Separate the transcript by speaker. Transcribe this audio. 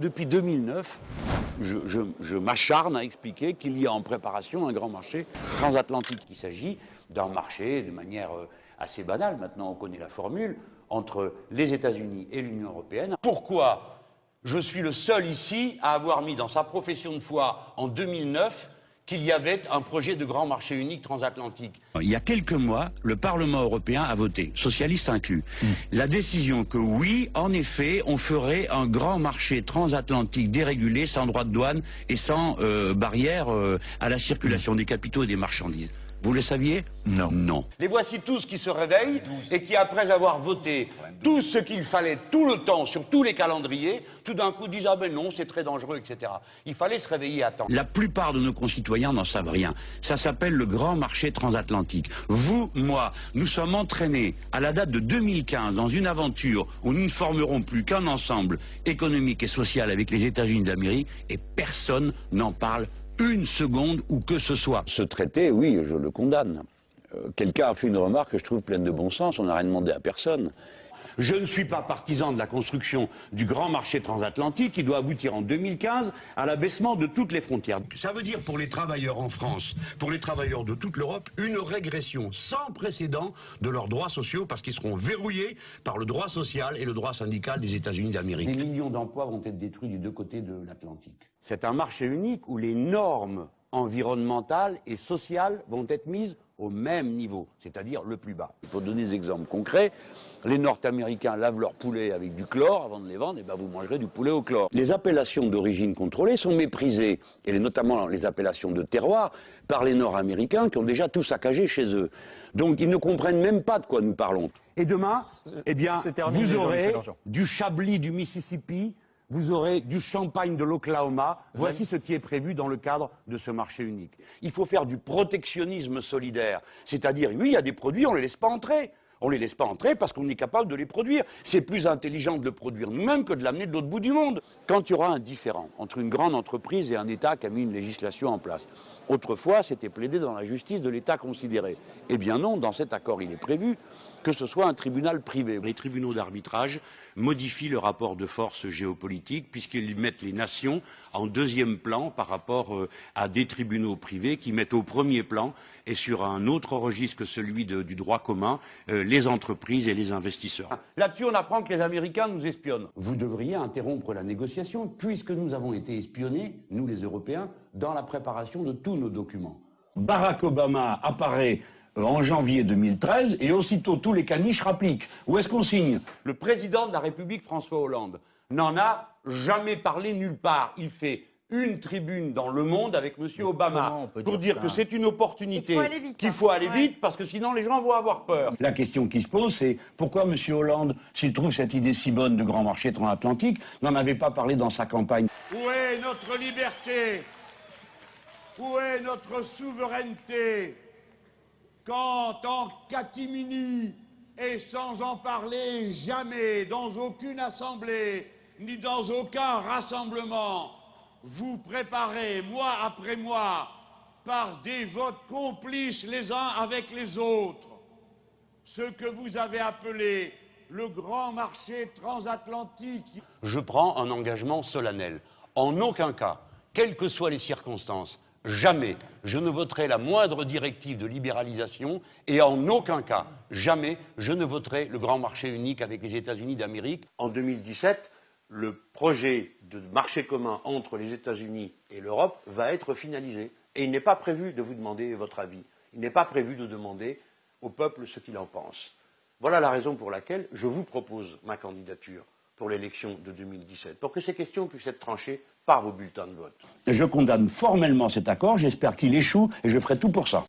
Speaker 1: Depuis 2009, je, je- je m'acharne à expliquer qu'il y a en préparation un grand marché transatlantique. Il s'agit d'un marché de manière euh, assez banale, maintenant on connaît la formule, entre les États-Unis et l'Union européenne. Pourquoi je suis le seul ici à avoir mis dans sa profession de foi en 2009 qu'il y avait un projet de grand marché unique transatlantique. Il y a quelques mois, le Parlement européen a voté, socialistes inclus, la décision que oui, en effet, on ferait un grand marché transatlantique dérégulé, sans droit de douane et sans euh, barrière euh, à la circulation des capitaux et des marchandises. Vous le saviez
Speaker 2: Non.
Speaker 1: Non. Les voici tous qui se réveillent et qui, après avoir voté tout ce qu'il fallait tout le temps sur tous les calendriers, tout d'un coup disent Ah ben non, c'est très dangereux, etc. Il fallait se réveiller à temps. La plupart de nos concitoyens n'en savent rien. Ça s'appelle le grand marché transatlantique. Vous, moi, nous sommes entraînés à la date de 2015 dans une aventure où nous ne formerons plus qu'un ensemble économique et social avec les États-Unis d'Amérique et personne n'en parle une seconde ou que ce soit.
Speaker 3: Ce traité, oui, je le condamne. Euh, Quelqu'un a fait une remarque que je trouve pleine de bon sens, on n'a rien demandé à personne.
Speaker 1: Je ne suis pas partisan de la construction du grand marché transatlantique qui doit aboutir en 2015 à l'abaissement de toutes les frontières. Ça veut dire pour les travailleurs en France, pour les travailleurs de toute l'Europe, une régression sans précédent de leurs droits sociaux parce qu'ils seront verrouillés par le droit social et le droit syndical des États-Unis d'Amérique. Des millions d'emplois vont être détruits des deux côtés de l'Atlantique. C'est un marché unique où les normes environnementales et sociales vont être mises au même niveau, c'est-à-dire le plus bas.
Speaker 3: Pour donner des exemples concrets, les Nord-Américains lavent leurs poulets avec du chlore avant de les vendre, et ben vous mangerez du poulet au chlore. Les appellations d'origine contrôlée sont méprisées, et notamment les appellations de terroir, par les Nord-Américains qui ont déjà tout saccagé chez eux. Donc ils ne comprennent même pas de quoi nous parlons.
Speaker 1: Et demain, eh bien,
Speaker 2: c'est terminé,
Speaker 1: vous aurez du Chablis du Mississippi, vous aurez du champagne de l'Oklahoma. Voici ce qui est prévu dans le cadre de ce marché unique. Il faut faire du protectionnisme solidaire. C'est-à-dire, oui, il y a des produits, on ne les laisse pas entrer. On ne les laisse pas entrer parce qu'on est capable de les produire. C'est plus intelligent de le produire nous-mêmes que de l'amener de l'autre bout du monde. Quand il y aura un différent entre une grande entreprise et un État qui a mis une législation en place, autrefois, c'était plaidé dans la justice de l'État considéré. Eh bien non, dans cet accord, il est prévu que ce soit un tribunal privé. Les tribunaux d'arbitrage modifient le rapport de force géopolitique puisqu'ils mettent les nations en deuxième plan par rapport euh, à des tribunaux privés qui mettent au premier plan et sur un autre registre que celui de- du droit commun euh, les entreprises et les investisseurs. Là-dessus, on apprend que les Américains nous espionnent. Vous devriez interrompre la négociation puisque nous avons été espionnés, nous les Européens, dans la préparation de tous nos documents. Barack Obama apparaît en janvier 2013 et aussitôt tous les caniches rappliquent. Où est-ce qu'on signe? Le président de la République, François Hollande, n'en a jamais parlé nulle part. Il fait une tribune dans Le Monde avec M. Obama pour dire que c'est une opportunité,
Speaker 4: Il faut aller vite,
Speaker 1: qu'il
Speaker 4: hein.
Speaker 1: faut aller
Speaker 4: Ouais.
Speaker 1: vite parce que sinon les gens vont avoir peur. La question qui se pose, c'est pourquoi M. Hollande, s'il trouve cette idée si bonne de grand marché transatlantique, n'en avait pas parlé dans sa campagne?
Speaker 5: Où est notre liberté? Où est notre souveraineté? Quand en catimini, et sans en parler jamais, dans aucune assemblée, ni dans aucun rassemblement, vous préparez, mois après mois, par des votes complices les uns avec les autres, ce que vous avez appelé le grand marché transatlantique
Speaker 1: je prends un engagement solennel. En aucun cas, quelles que soient les circonstances, jamais je ne voterai la moindre directive de libéralisation et en aucun cas, jamais je ne voterai le grand marché unique avec les États-Unis d'Amérique. En 2017, le projet de marché commun entre les États-Unis et l'Europe va être finalisé. Et il n'est pas prévu de vous demander votre avis. Il n'est pas prévu de demander au peuple ce qu'il en pense. Voilà la raison pour laquelle je vous propose ma candidature pour l'élection de 2017, pour que ces questions puissent être tranchées par vos bulletins de vote. Je condamne formellement cet accord, j'espère qu'il échoue et je ferai tout pour ça.